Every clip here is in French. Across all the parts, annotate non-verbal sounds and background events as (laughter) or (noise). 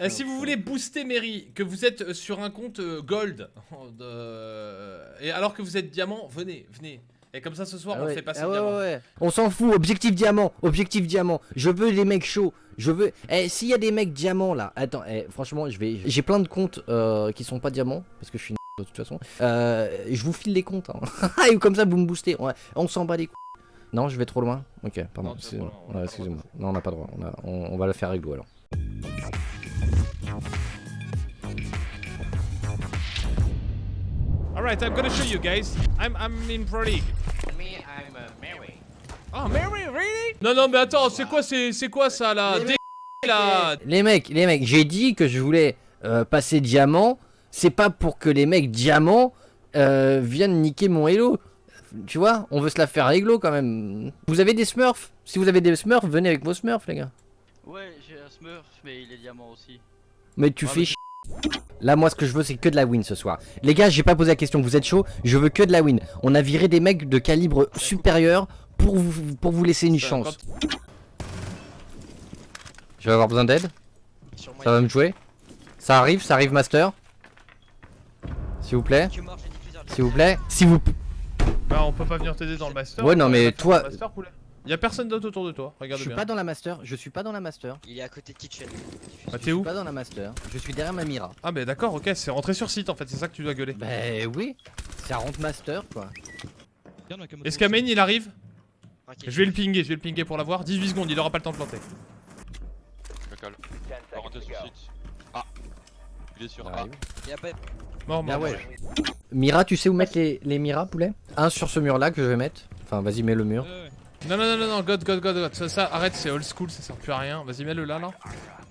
Euh, si vous voulez booster Mary, que vous êtes euh, sur un compte euh, gold, (laughs) et alors que vous êtes diamant, venez, venez. Et comme ça ce soir Ah on ouais, fait passer ah ouais, diamant. ouais, ouais. On s'en fout, objectif diamant, objectif diamant. Je veux des mecs chauds. Je veux. Eh, s'il y a des mecs diamants là, attends, eh, franchement, je vais. J'ai plein de comptes euh, qui sont pas diamants parce que je suis une (laughs) de toute façon. Euh, je vous file les comptes. Hein. (laughs) Et comme ça, vous me boostez. Ouais, on s'en bat les couilles. Non, je vais trop loin. Ok, pardon. Excusez-moi. Non, on n'a pas le droit. On, a- on- on va le faire réglo alors. Alright, I'm gonna show you guys. I'm, I'm in Pro League. Me, I'm uh, Mary. Oh, Mary, really? Non, non, mais attends, c'est quoi, c'est quoi ça là? Les là Les mecs, les mecs, j'ai dit que je voulais euh, passer diamant. C'est pas pour que les mecs diamants euh, viennent niquer mon hello. Tu vois, on veut se la faire réglo quand même. Vous avez des smurfs? Si vous avez des smurfs, venez avec vos smurfs, les gars. Ouais, j'ai un Smurf, mais il est diamant aussi. Mais tu Ouais, fais mais chier. Là, moi, ce que je veux, c'est que de la win ce soir. Les gars, j'ai pas posé la question. Vous êtes chaud? Je veux que de la win. On a viré des mecs de calibre supérieur pour vous, pour vous laisser une chance. Je vais avoir besoin d'aide. Ça va me jouer Ça arrive, ça arrive, Master. S'il vous plaît. S'il vous plaît. S'il vous plaît. Bah, on peut pas venir t'aider dans le master. Ouais, non, on mais toi- dans le Master, poulet. Y a personne d'autre autour de toi, Je regarde suis bien. pas dans la Master. Je suis pas dans la Master. Il est à côté de Kitchen. Bah, Je t'es suis où pas dans la Master. Je suis derrière ma Mira. Ah, bah d'accord, ok, c'est rentré sur site en fait, c'est ça que tu dois gueuler. Bah oui. Ça rentre Master quoi. Est-ce qu'Amen il arrive Je vais le pinguer, je vais le pinguer pour l'avoir. 18 secondes, il aura pas le temps de planter. On va rentrer sur site. Ah Il est sur A. Y a pas. Mort, mort. Ah ouais. Mira, tu sais où mettre les, les Mira poulet? Un sur ce mur là que je vais mettre. Enfin, vas-y, mets le mur. Non, non, non, non, non, God, God, God, God. Ça, ça, arrête, c'est old school, ça sert plus à rien. Vas-y, mets-le là, là.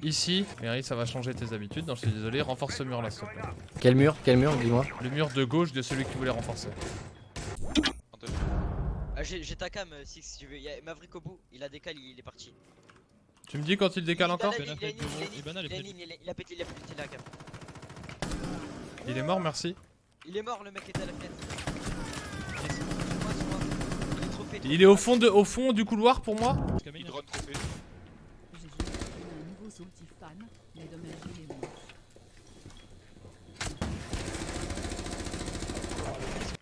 Ici. Mary, ça va changer tes habitudes. Non, je suis désolé, renforce ce mur là, s'il te plaît. Quel mur Quel mur Dis-moi. Le mur de gauche de celui que tu voulais renforcer. Ah, j'ai ta cam, euh, Six, si tu veux. Il y a Maverick au bout, il a décalé, il est parti. Tu me dis quand il décale encore il a pété, il a pété la cam. Il est mort, merci. Il est mort, le mec était à la fenêtre. Sur moi, sur moi. Il est est au fond, de, au fond du couloir pour moi est.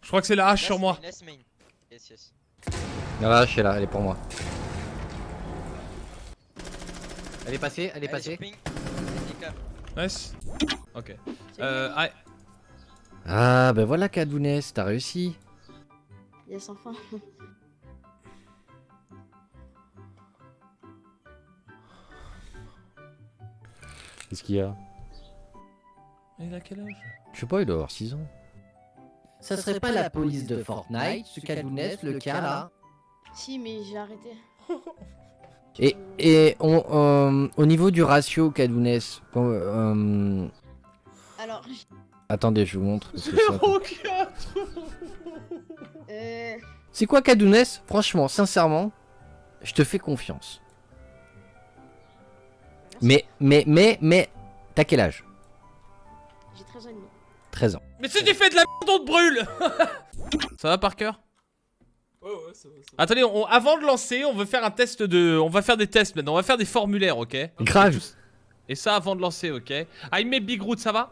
Je crois que c'est la hache sur moi. Voilà, je suis là, elle est pour moi. Elle est passée, elle est passée. cam. Nice. Ok. Euh, ah, Ah, bah voilà, Kadounès, t'as réussi. Yes, enfin. Qu'est-ce qu'il y a il a quel âge? Je sais pas, il doit avoir 6 ans. Ça serait pas la police de Fortnite, ce Kadounès, le cas là? Si, mais j'ai arrêté. Et, et on, euh, au niveau du ratio Kadounès, quand, euh, Alors, attendez, je vous montre. parce que ça- 04 euh, C'est quoi Kadounès Franchement, sincèrement, je te fais confiance. Mais, mais, mais, mais, t'as quel âge? J'ai 13 ans et demi. 13 ans. Mais si tu fais de la merde, on te brûle (laughs) Ça va par cœur? Ouais, ouais, ça va, ça va. Attendez, on- avant de lancer, on veut faire un test de... On va faire des tests maintenant, on va faire des formulaires, ok? Grave. Et ça avant de lancer, ok? I met Big Root, ça va?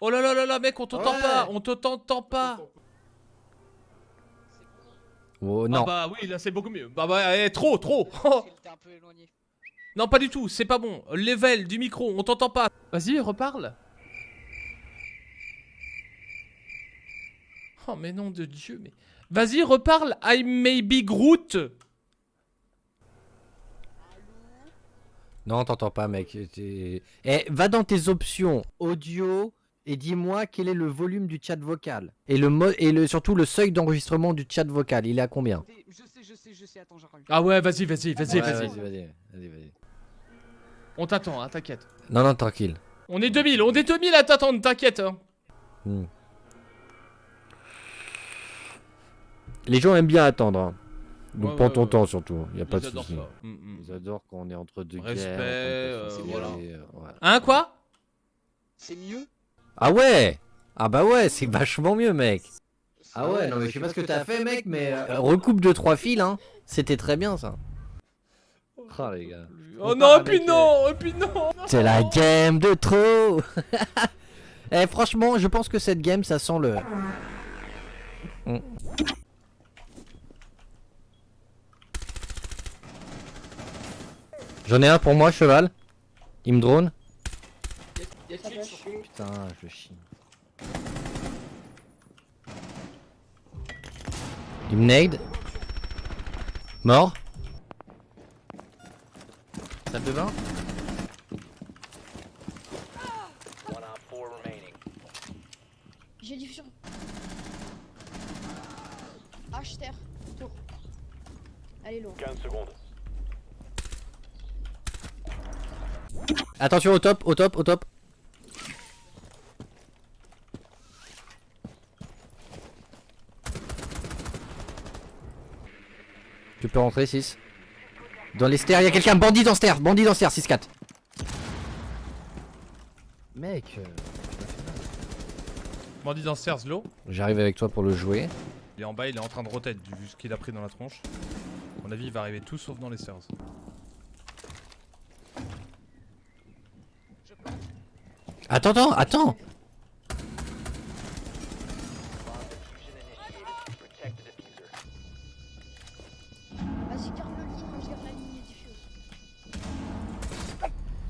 Oh là là là là, mec, on t'entend Ouais. pas On t'entend pas Oh Ah non. bah oui, là c'est beaucoup mieux. Bah bah, eh, trop, trop (laughs) un peu éloigné. Non, pas du tout, c'est pas bon. Level du micro, on t'entend pas. Vas-y, reparle. Oh, mais nom de Dieu, mais. Vas-y, reparle. I may be Groot. Non, t'entends pas, mec. Eh, va dans tes options audio et dis-moi quel est le volume du chat vocal? Et, le mo- et le, surtout le seuil d'enregistrement du chat vocal. Il est à combien? Je sais, je sais, je sais, attends, j'arrive. Ah ouais, vas-y, vas-y, vas-y, Ouais, vas-y. vas-y, vas-y, vas-y, vas-y. On t'attend, hein, t'inquiète. Non, non, tranquille. On est 2000, on est 2000 à t'attendre, t'inquiète. Hein. Hmm. Les gens aiment bien attendre. hein. Donc Ouais, prends ouais, ton ouais. temps surtout. Y a pas Ils de souci. ça. Mm, mm. Ils adorent quand on est entre deux Respect, guerres. euh, voilà. conflits, euh, voilà. Hein, quoi? C'est mieux? Ah ouais Ah bah ouais, c'est vachement mieux, mec. Ah ouais, non mais je sais pas ce que t'as fait, mec, mais euh, recoupe de trois fils, hein. C'était très bien ça. Oh les gars. Oh On non, et puis non, et puis non C'est la game de trop (laughs) Eh franchement, je pense que cette game, ça sent le... Mm. J'en ai un pour moi, cheval. Il me drone. Y'a qui sur Ping Putain, je chie. Il me nade. Mort. Salle de bain J'ai diffusion. H terre. Tour. Allez loin. Attention au top, au top, au top. Tu peux rentrer 6. Dans les stairs, il y a quelqu'un, bandit dans stairs, bandit dans stairs, 6-4. Mec, euh, Bandit dans stairs, low. j'arrive avec toi pour le jouer. Il est en bas, il est en train de rotate vu ce qu'il a pris dans la tronche. À mon avis, il va arriver tout sauf dans les stairs. Attends, attends, attends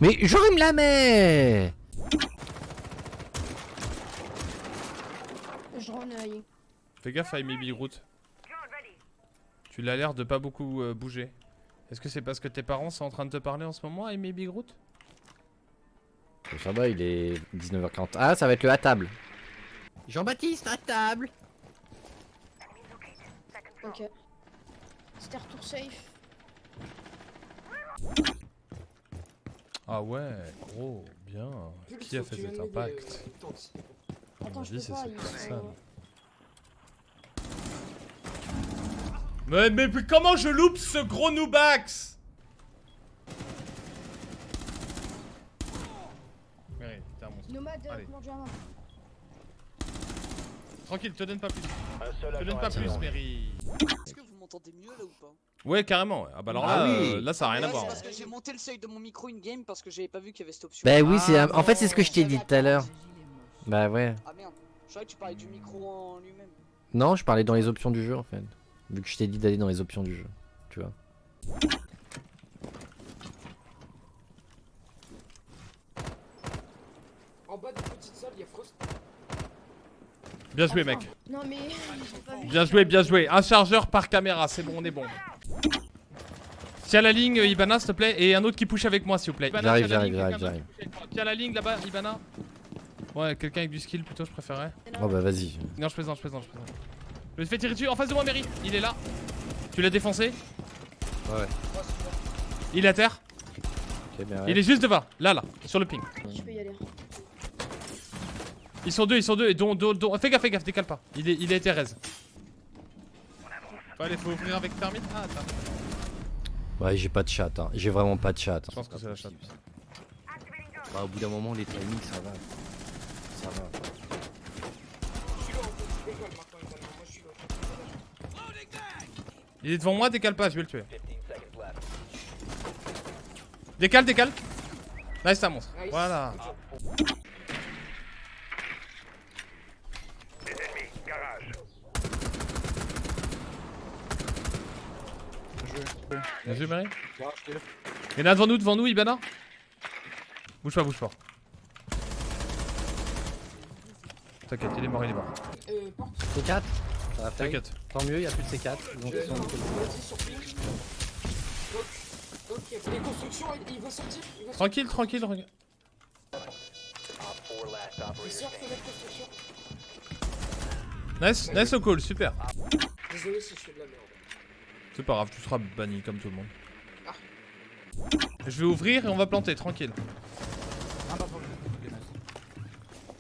Mais j'aurais me la met Je œil. Fais gaffe à Maybe Groot. Tu l'as l'air de pas beaucoup euh, bouger. Est-ce que c'est parce que tes parents sont en train de te parler en ce moment, Amy Big Groot Ça va, il est 19h40. Ah, ça va être le à table. Jean-Baptiste, à table Ok. C'était retour safe. Ah ouais, gros, bien. Qui a fait cet impact À mon avis, c'est cette personne. Mais, mais, mais comment je loupe ce gros Nubax? Mérite, t'es un monstre. Nomade, Allez. comment diamant Tranquille, te donne pas plus. Te donne pas plus. Mary. M'entendez mieux là ou pas? Ouais, carrément. ouais. Ah bah alors Ah là, oui. euh, là ça a rien à Ouais, voir. parce que j'ai monté le seuil de mon micro in-game parce que j'avais pas vu qu'il y avait cette option. Bah oui, c'est Ah en fait c'est ce que je t'ai dit tout à l'heure. Bah ouais. Ah merde, je croyais que tu parlais du micro en lui-même. Non, je parlais dans les options du jeu en fait. Vu que je t'ai dit d'aller dans les options du jeu. Tu vois. En bas de petite salle, il y a Frost. Bien joué, mec. Non mais. (laughs) Bien joué, bien joué. Un chargeur par caméra, c'est bon, on est bon. Tiens la ligne, euh, Ibana, s'il te plaît. Et un autre qui push avec moi, s'il vous plaît. J'arrive, tiens la j'arrive, ligne, j'arrive. Tiens la ligne là-bas, Ibana. Ouais, quelqu'un avec du skill plutôt, je préférais. Oh bah vas-y. Non, je plaisante, je plaisante, je plaisante. Je me fais tirer dessus en face de moi, Mary. Il est là. Tu l'as défoncé Ouais. Il est à terre. Bien Il est juste devant. Là, là, sur le ping. Je peux y aller. Ils sont deux, ils sont deux. Et dont, dont, dont- Fais gaffe, fais gaffe, décale pas. Il est, il est Thérèse. Allez, faut ouvrir avec Thermite. Ah, attends. Ouais, j'ai pas de chat. Hein. J'ai vraiment pas de chat. Je pense que c'est la chatte. Bah au bout d'un moment les timings ça va. Ça va. Il est devant moi, décale pas, je vais le tuer. Décale, décale. Nice, ça monstre. Voilà. Bien joué, Mary. Il y en a devant nous, devant nous, Ibana. Bouge pas, bouge pas. T'inquiète, il est mort, il est mort. Euh, porte, C4 Ça va faire. T'inquiète. Tant mieux, y a plus de C4. Donc ils sont ok, les constructions, il, il va sortir. Il. Tranquille, tranquille. Il. Nice, nice au call, super. Désolé si je fais de la merde. C'est pas grave, tu seras banni comme tout le monde. Ah. Je vais ouvrir et on va planter, tranquille. Ah bah.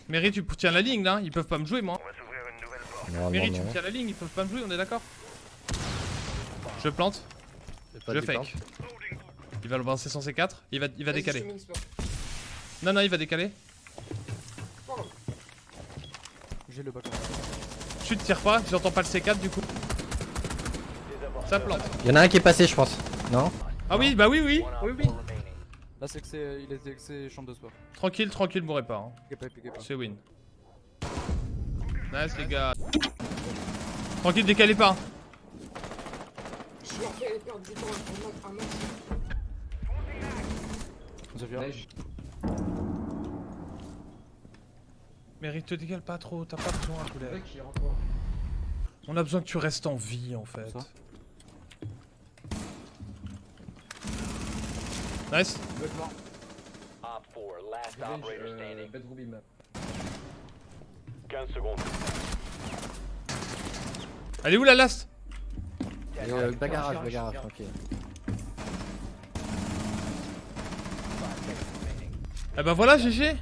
Mary, tu tiens la ligne là, ils peuvent pas me jouer moi. Non, Mary, non, tu non. tiens la ligne, ils peuvent pas me jouer, on est d'accord Je plante, pas je fake. Il va le balancer sur C4, il va, il va décaler. te. Non, non, il va décaler. J'ai le bac. Chut, tire pas, j'entends pas le C4 du coup. Ça plante. Y en a un qui est passé je pense. Non Ah oui, bah oui, oui. Oui, oui. Là, c'est que c'est. Il était que c'est chambre de sport. Tranquille, tranquille, mourrez pas. hein. C'est win. Nice, les gars. Tranquille, décalez pas. Je leur fais perdre du temps un max. Zofia. Mérite, te décale pas trop, t'as pas besoin, poulet. On a besoin que tu restes en vie, en fait. Nice. Elle est où la last? Et, euh, bagarrage, bagarrage, tranquille. Eh bah voilà, GG